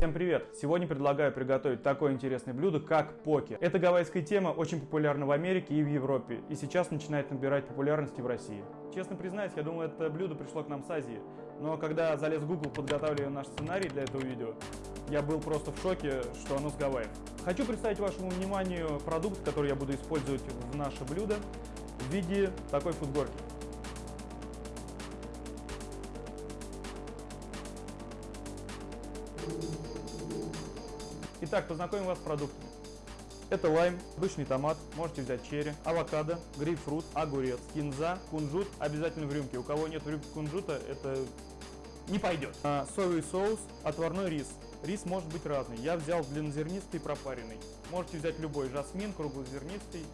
Всем привет! Сегодня предлагаю приготовить такое интересное блюдо, как поки. Эта гавайская тема очень популярна в Америке и в Европе, и сейчас начинает набирать популярность в России. Честно признаюсь, я думал, это блюдо пришло к нам с Азии, но когда залез в Google, подготавливая наш сценарий для этого видео, я был просто в шоке, что оно с Гавайев. Хочу представить вашему вниманию продукт, который я буду использовать в наше блюдо в виде такой футборки. Итак, познакомим вас с продуктами. Это лайм, обычный томат, можете взять черри, авокадо, грейпфрут, огурец, кинза, кунжут, обязательно в рюмке. У кого нет в рюмке кунжута, это не пойдет. А, соевый соус, отварной рис. Рис может быть разный. Я взял длиннозернистый пропаренный. Можете взять любой, жасмин, круглозернистый,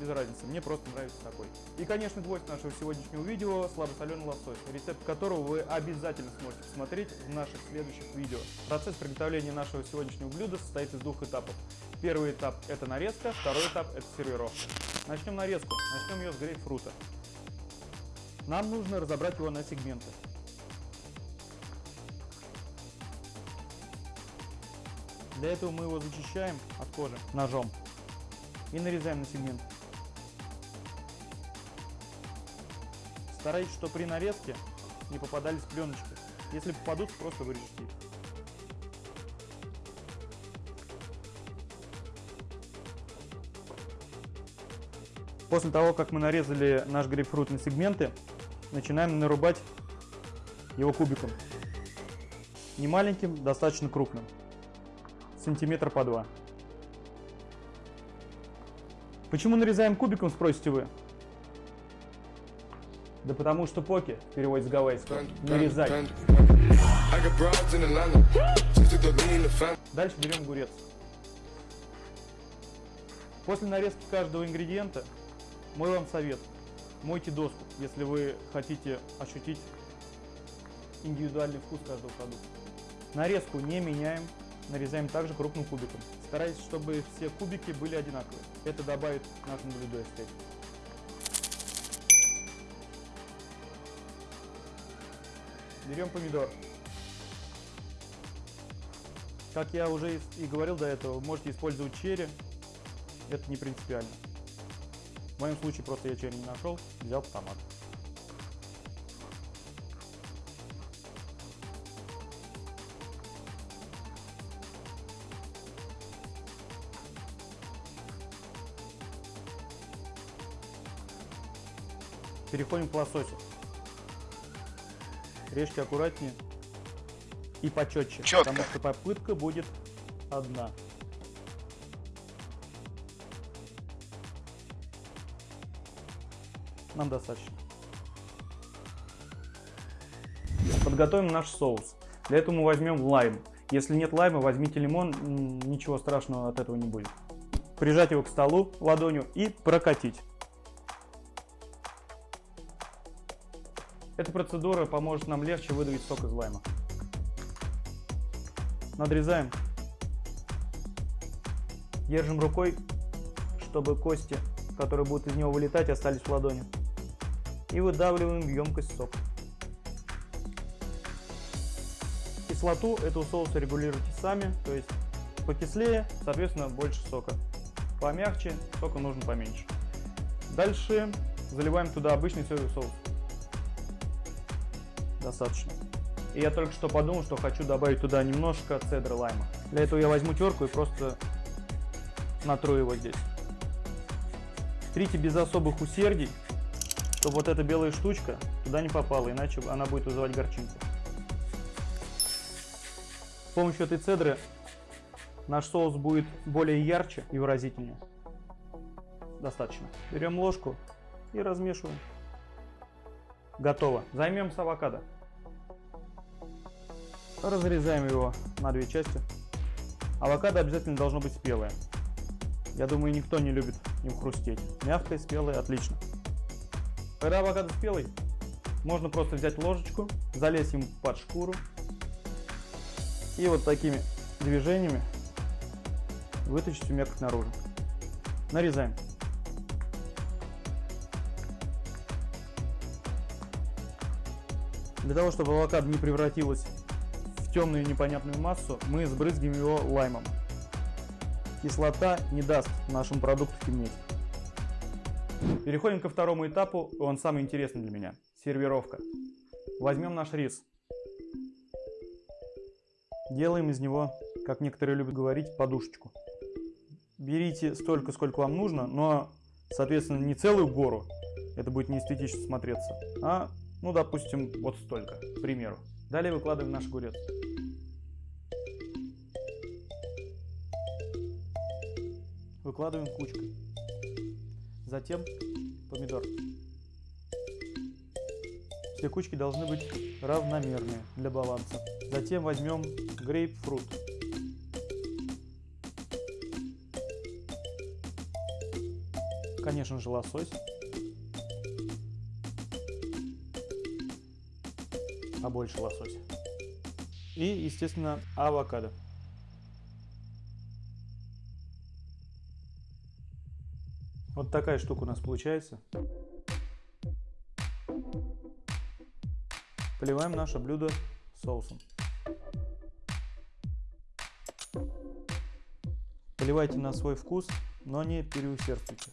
без разницы. Мне просто нравится такой. И, конечно, гвоздь нашего сегодняшнего видео – слабосоленый лосось, рецепт которого вы обязательно сможете посмотреть в наших следующих видео. Процесс приготовления нашего сегодняшнего блюда состоит из двух этапов. Первый этап – это нарезка, второй этап – это сервировка. Начнем нарезку. Начнем ее с грейпфрута. Нам нужно разобрать его на сегменты. Для этого мы его зачищаем от кожи ножом и нарезаем на сегмент. Старайтесь, чтобы при нарезке не попадались пленочки. Если попадут, просто вырежьте их. После того, как мы нарезали наш грейпфрут на сегменты, начинаем нарубать его кубиком. Не маленьким, достаточно крупным сантиметр по два. Почему нарезаем кубиком, спросите вы? Да потому что поки, в переводе с гавайского, нарезать. Дальше берем огурец. После нарезки каждого ингредиента мой вам совет. Мойте доску, если вы хотите ощутить индивидуальный вкус каждого продукта. Нарезку не меняем, нарезаем также крупным кубиком. Старайтесь, чтобы все кубики были одинаковые. Это добавит нашему блюду эстетику. Берем помидор. Как я уже и говорил до этого, можете использовать черри. Это не принципиально. В моем случае просто я черри не нашел, взял томат. Переходим к лососю. Режьте аккуратнее и почетче, Четко. потому что попытка будет одна. Нам достаточно. Подготовим наш соус. Для этого мы возьмем лайм. Если нет лайма, возьмите лимон, ничего страшного от этого не будет. Прижать его к столу ладонью и прокатить. Эта процедура поможет нам легче выдавить сок из лайма. Надрезаем. Держим рукой, чтобы кости, которые будут из него вылетать, остались в ладони. И выдавливаем в емкость сок. Кислоту этого соуса регулируйте сами, то есть покислее, соответственно, больше сока. Помягче, сока нужно поменьше. Дальше заливаем туда обычный соевый соус достаточно. И я только что подумал, что хочу добавить туда немножко цедры лайма. Для этого я возьму терку и просто натру его здесь. Трите без особых усердий, чтобы вот эта белая штучка туда не попала, иначе она будет вызывать горчинку. С помощью этой цедры наш соус будет более ярче и выразительнее. Достаточно. Берем ложку и размешиваем. Готово. Займемся авокадо. Разрезаем его на две части. Авокадо обязательно должно быть спелое. Я думаю, никто не любит им хрустеть. Мягкое, спелое, отлично. Когда авокадо спелый, можно просто взять ложечку, залезть им под шкуру и вот такими движениями вытащить всю мякоть наружу. Нарезаем. Для того, чтобы авокадо не превратилось темную непонятную массу, мы сбрызгиваем его лаймом. Кислота не даст нашему продукту темнеть. Переходим ко второму этапу, он самый интересный для меня. Сервировка. Возьмем наш рис. Делаем из него, как некоторые любят говорить, подушечку. Берите столько, сколько вам нужно, но, соответственно, не целую гору, это будет не эстетично смотреться, а, ну, допустим, вот столько, к примеру. Далее выкладываем наш огурец. Выкладываем кучкой. Затем помидор. Все кучки должны быть равномерные для баланса. Затем возьмем грейпфрут. Конечно же лосось. А больше лосось. И, естественно, авокадо. Вот такая штука у нас получается. Поливаем наше блюдо соусом. Поливайте на свой вкус, но не переусердствуйте.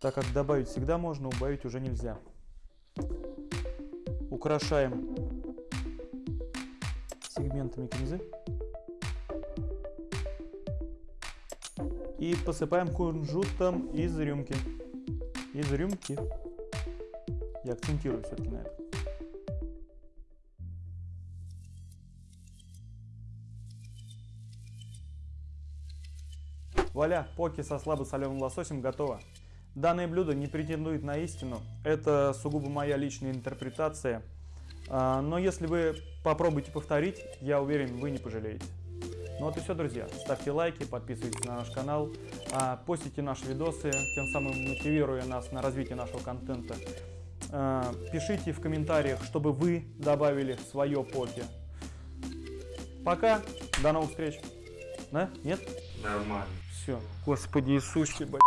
Так как добавить всегда можно, убавить уже нельзя. Украшаем сегментами кинзы. И посыпаем кунжутом из рюмки. Из рюмки. Я акцентирую все-таки на это. Вуаля, поки со слабосоленым лососем готово. Данное блюдо не претендует на истину, это сугубо моя личная интерпретация. А, но если вы попробуете повторить, я уверен, вы не пожалеете. Ну вот и все, друзья. Ставьте лайки, подписывайтесь на наш канал, а, постите наши видосы, тем самым мотивируя нас на развитие нашего контента. А, пишите в комментариях, чтобы вы добавили свое поки. Пока, до новых встреч. Да? Нет? Нормально. Все. Господи Иисусе, блядь.